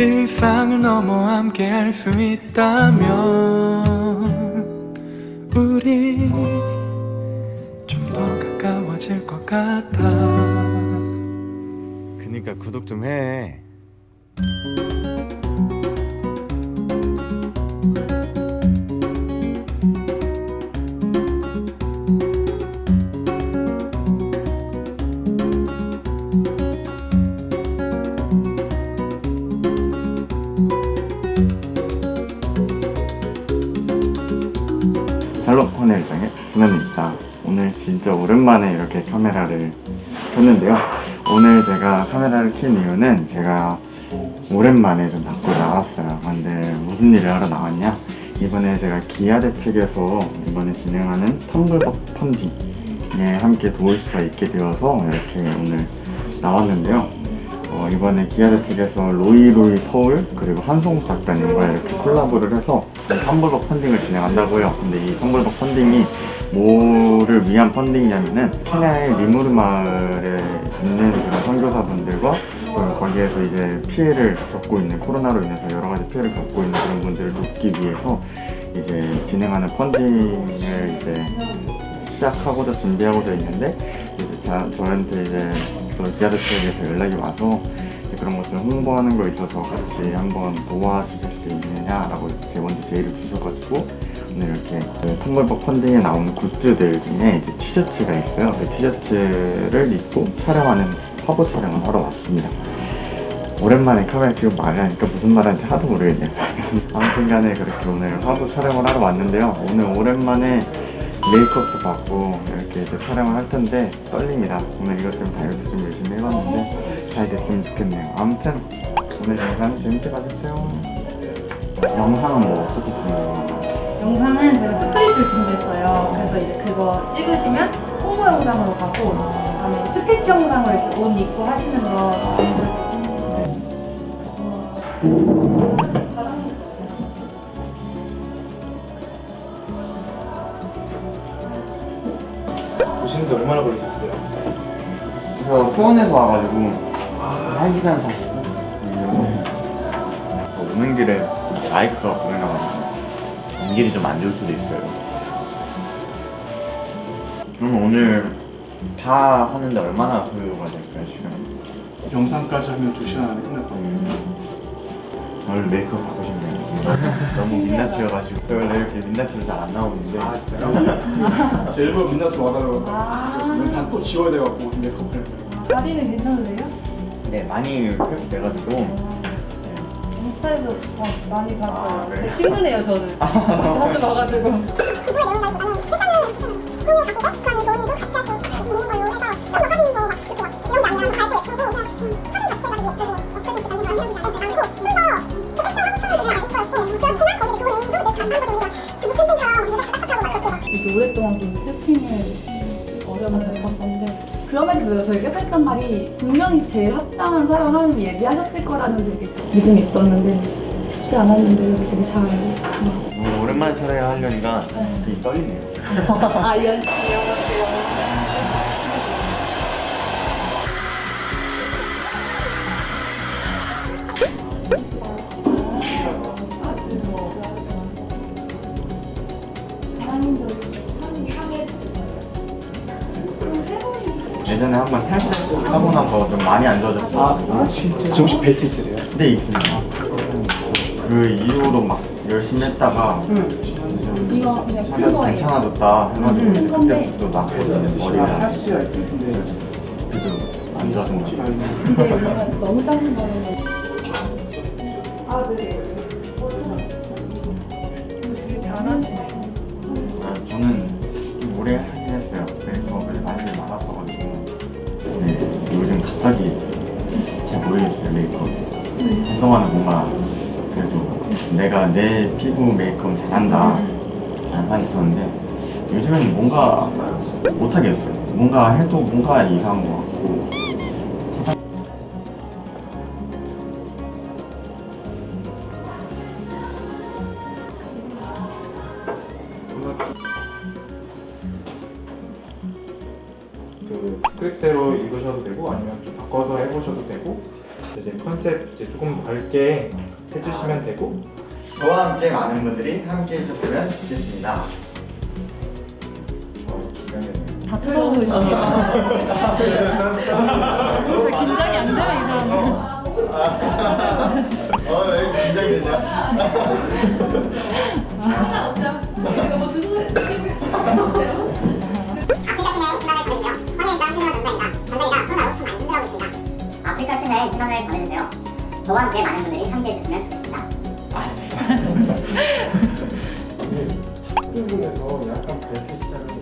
일상을 넘어 함께 할 수 있다면 우리 좀 더 가까워질 것 같아 그니까 구독 좀 해. 오랜만에 이렇게 카메라를 켰는데요. 오늘 제가 카메라를 킨 이유는 제가 오랜만에 좀 밖으로 나왔어요. 근데 무슨 일을 하러 나왔냐? 이번에 제가 기아대 측에서 이번에 진행하는 텀블벅 펀딩에 함께 도울 수가 있게 되어서 이렇게 오늘 나왔는데요. 어, 이번에 기아대 측에서 로이로이 서울 그리고 한송우 작가님과 이렇게 콜라보를 해서 텀블벅 펀딩을 진행한다고요. 근데 이 텀블벅 펀딩이 뭐를 위한 펀딩이냐면은 케냐의 리무르 마을에 있는 그런 선교사분들과 거기에서 이제 피해를 겪고 있는 코로나로 인해서 여러 가지 피해를 겪고 있는 그런 분들을 돕기 위해서 이제 진행하는 펀딩을 이제 시작하고자 준비하고자 있는데 이제 자, 저한테 이제 또 기아드 측에서 연락이 와서 이제 그런 것을 홍보하는 거에 있어서 같이 한번 도와주실 수 있느냐라고 제 먼저 제의를 주셔가지고 이렇게 그 텀블벅 펀딩에 나오는 굿즈들 중에 이제 티셔츠가 있어요. 그 티셔츠를 입고 촬영하는 화보 촬영을 하러 왔습니다. 오랜만에 카메라 켜고 말을 하니까 무슨 말 하는지 하도 모르겠네요. 아무튼 간에 그렇게 오늘 화보 촬영을 하러 왔는데요. 오늘 오랜만에 메이크업도 받고 이렇게 이제 촬영을 할 텐데 떨립니다. 오늘 이것 때문에 다이어트 좀 열심히 해봤는데 잘 됐으면 좋겠네요. 아무튼 오늘 영상 재밌게 봐주세요. 영상은 뭐 어떻게 찍는 영상은 제가 스크립트를 준비했어요. 그래서 이제 그거 찍으시면 홍보 영상으로 가고 그다음에 스케치 영상으로 이렇게 옷 입고 하시는 거. 오시는데 얼마나 걸리셨어요? 저 수원에서 와가지고 한 시간 40분? 오는 길에 마이크가 연길이 좀 안 좋을 수도 있어요. 그럼 오늘 다 하는데 얼마나 소요가 될까요 시간? 영상까지 하면 2시간 안에 끝날 거예요. 오늘 메이크업 받고 싶네요 너무 민낯이어가지고 저 원래 이렇게 민낯으로 잘 안 나오는데. 아 진짜요? 제 일부러 민낯으로 와달라고 아, 다또 지워야 돼갖고 메이크업을 다리는 괜찮으세요? 네 많이 회복돼가지고 인스타에서 봐- 많이 봤어요. 아? 네, 친구네요 저는. 자주 봐가지고. 이렇게 오랫동안 좀 세팅을 어려서 겪었었는데 그럼에도 불구하고 저희가 했던 말이 분명히 제일 합당한 사람 하나님 예비하셨을 거라는 되게 믿음이 있었는데 쉽지 않았는데 되게 잘 너무 오랜만에 촬영을 하려니까 되게 떨리네요. 아, 이런 예전에 한 번 탈색하고 나서 좀 많이 안 좋아졌어요. 아 진짜? 지금 혹시 벨트 있으세요? 네 있습니다. 그 이후로 막 열심히 했다가 이거 그냥 큰 거예요. 괜찮아졌다 해가지고 이제. 그때부터 낙했어요. 머리가. 할 수야 있는데 그래도 안 좋아진 것 같아요. 근데 너무 작은 거는 되게 내 피부 메이크업 잘한다. 라는 생각이 있었는데 요즘에는 뭔가 못하겠어요. 뭔가 해도 뭔가 이상한 것 같고. 그 스크립트대로 읽으셔도 되고 아니면 좀 바꿔서 해보셔도 되고 이제 컨셉 이제 조금 밝게 해주시면 되고 저와 함께 많은 분들이 함께 해주셨으면 좋겠습니다. 어. 다 들어오시죠. 긴장이 안 되네 이 사람은. 어, 왜 긴장이 되냐? 뭐 드시고 있어요? 아프리카 캔의 희망을 전해주세요. 저와 함께 많은 부분에서 약간 밝게 시작을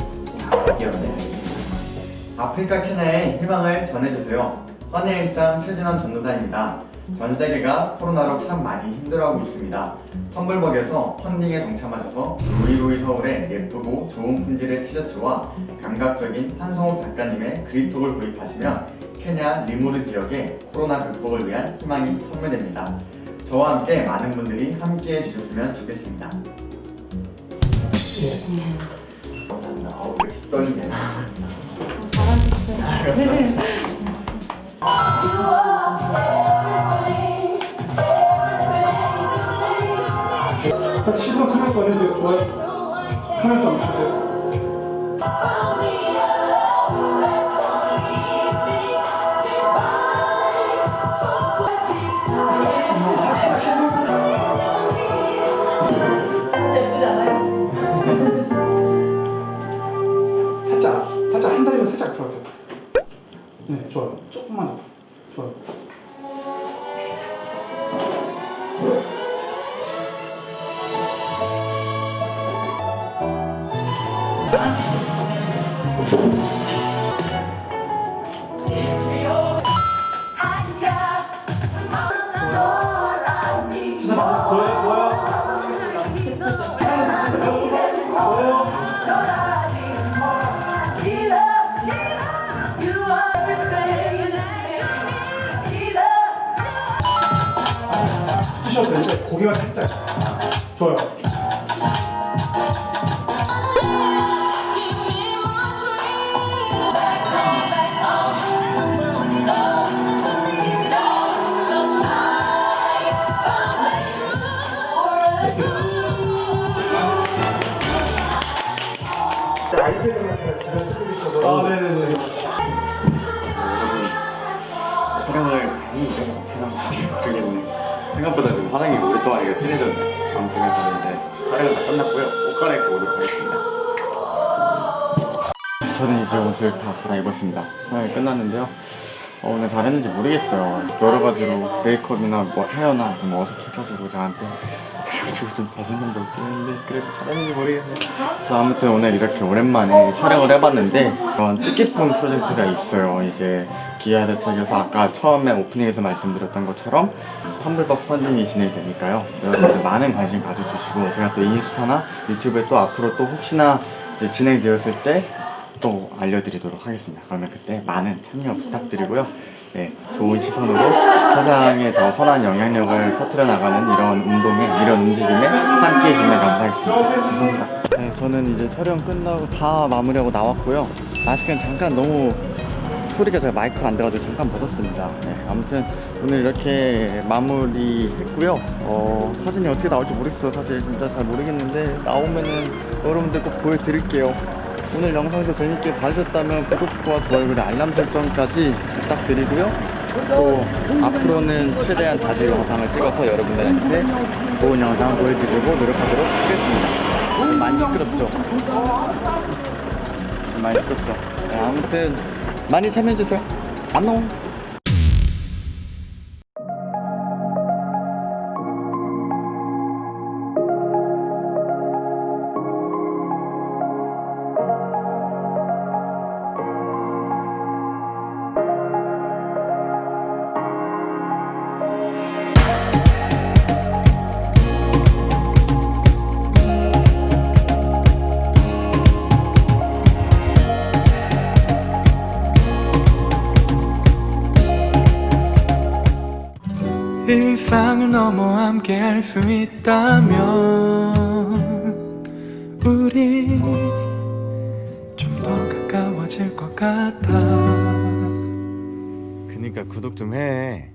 아프리카 캐나의 희망을 전해주세요. 헌의 일상 최진원 전도사입니다. 전 세계가 코로나로 참 많이 힘들어하고 있습니다. 텀블벅에서 펀딩에 동참하셔서 로이로이 서울의 예쁘고 좋은 품질의 티셔츠와 감각적인 한성욱 작가님의 그립톡을 구입하시면 케냐 리무르 지역의 코로나 극복을 위한 희망이 선물됩니다. 저와 함께 많은 분들이 함께 해 주셨으면 좋겠습니다. 떨리네. 시선 카메라 꺼내는데 좋아요. 카메라 좀 주세요. 고기만 살짝. 좋아요. 좀 사랑이 오랫동안 이거 진해졌네. 아무튼 저는 이제 촬영은 다 끝났고요. 옷 갈아입고 오도록 하겠습니다. 저는 이제 옷을 다 갈아입었습니다. 촬영이 끝났는데요. 어, 오늘 잘했는지 모르겠어요. 여러 가지로 메이크업이나 뭐 헤어나 좀 어색해가지고 저한테 그래가지고 좀 자신감도 없긴 했는데 그래도 잘했는지 모르겠네요. 그래서 아무튼 오늘 이렇게 오랜만에 촬영을 해봤는데 그런 뜻깊은 프로젝트가 있어요. 이제 기아 대 책에서 아까 처음에 오프닝에서 말씀드렸던 것처럼 텀블벅 펀딩이 진행되니까요. 여러분들 많은 관심 가져주시고 제가 또 인스타나 유튜브에 또 앞으로 또 혹시나 이제 진행되었을 때 또 알려드리도록 하겠습니다. 그러면 그때 많은 참여 부탁드리고요. 네, 좋은 시선으로 세상에 더 선한 영향력을 퍼뜨려 나가는 이런 운동에, 이런 움직임에 함께 해주시면 감사하겠습니다. 감사합니다. 네, 저는 이제 촬영 끝나고 다 마무리하고 나왔고요. 마스크는 잠깐 너무 소리가 제가 마이크가 안 돼가지고 잠깐 벗었습니다. 네, 아무튼 오늘 이렇게 마무리 했고요. 어, 사진이 어떻게 나올지 모르겠어요. 사실 진짜 잘 모르겠는데 나오면은 여러분들 꼭 보여드릴게요. 오늘 영상도 재밌게 봐주셨다면 구독과 좋아요 그리고 알람 설정까지 부탁드리고요. 또 앞으로는 최대한 자주 영상을 찍어서 여러분들한테 좋은 영상 보여드리고 노력하도록 하겠습니다. 많이 시끄럽죠? 많이 시끄럽죠? 네, 아무튼 많이 참여해주세요. 안녕! 일상을 넘어 함께 할 수 있다면 우리 좀 더 가까워질 것 같아 그니까 구독 좀 해.